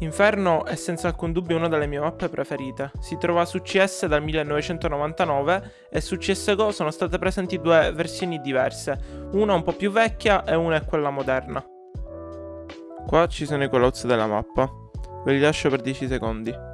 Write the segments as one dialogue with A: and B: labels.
A: Inferno è senza alcun dubbio una delle mie mappe preferite. Si trova su CS dal 1999 e su CSGO sono state presenti due versioni diverse, una un po' più vecchia e una è quella moderna. Qua ci sono i callouts della mappa, ve li lascio per 10 secondi.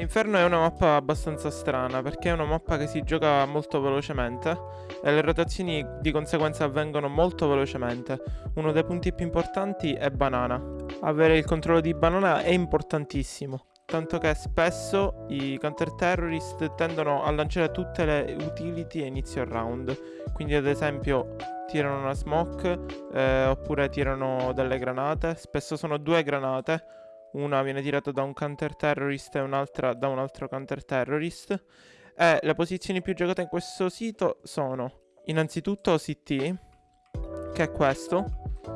A: Inferno è una mappa abbastanza strana perché è una mappa che si gioca molto velocemente e le rotazioni di conseguenza avvengono molto velocemente. Uno dei punti più importanti è banana. Avere il controllo di banana è importantissimo. Tanto che spesso i counter terrorist tendono a lanciare tutte le utility a inizio round. Quindi ad esempio tirano una smoke eh, oppure tirano delle granate. Spesso sono due granate una viene tirata da un counter terrorist e un'altra da un altro counter terrorist. E le posizioni più giocate in questo sito sono innanzitutto CT, che è questo.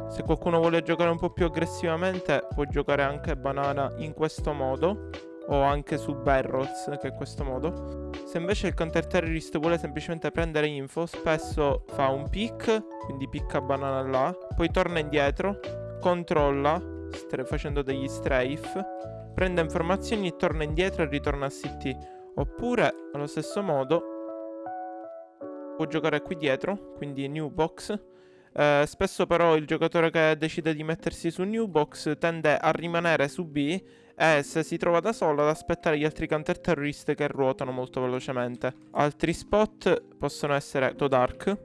A: Se qualcuno vuole giocare un po' più aggressivamente può giocare anche banana in questo modo o anche su barrels che è questo modo. Se invece il counter terrorist vuole semplicemente prendere info, spesso fa un pick, quindi picca banana là, poi torna indietro, controlla, facendo degli strafe, prende informazioni e torna indietro e ritorna a CT. Oppure, allo stesso modo, può giocare qui dietro, quindi new box. Eh, spesso però il giocatore che decide di mettersi su new box tende a rimanere su B e se si trova da solo ad aspettare gli altri counter terrorist che ruotano molto velocemente. Altri spot possono essere to dark.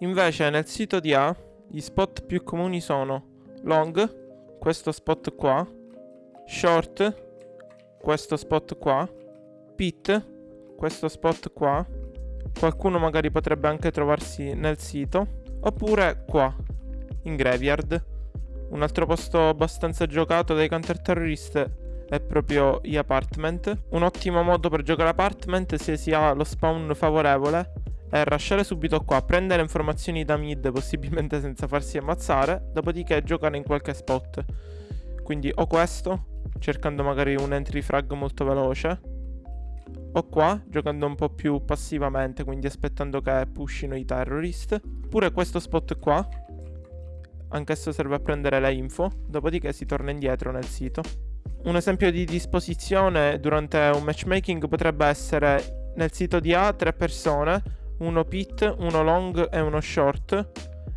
A: Invece nel sito di A gli spot più comuni sono long, questo spot qua, short, questo spot qua, pit, questo spot qua, qualcuno magari potrebbe anche trovarsi nel sito, oppure qua, in graveyard. Un altro posto abbastanza giocato dai counter terrorist è proprio gli apartment. Un ottimo modo per giocare apartment se si ha lo spawn favorevole è rushare subito qua, prendere informazioni da mid possibilmente senza farsi ammazzare, dopodiché giocare in qualche spot. Quindi o questo, cercando magari un entry frag molto veloce, o qua, giocando un po' più passivamente, quindi aspettando che pushino i terrorist, oppure questo spot qua, anch'esso serve a prendere le info, dopodiché si torna indietro nel sito. Un esempio di disposizione durante un matchmaking potrebbe essere nel sito di A tre persone, uno pit, uno long e uno short.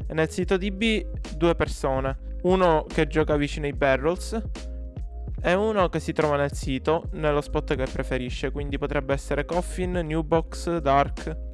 A: E nel sito di B due persone, uno che gioca vicino ai barrels e uno che si trova nel sito, nello spot che preferisce, quindi potrebbe essere Coffin, Newbox, Dark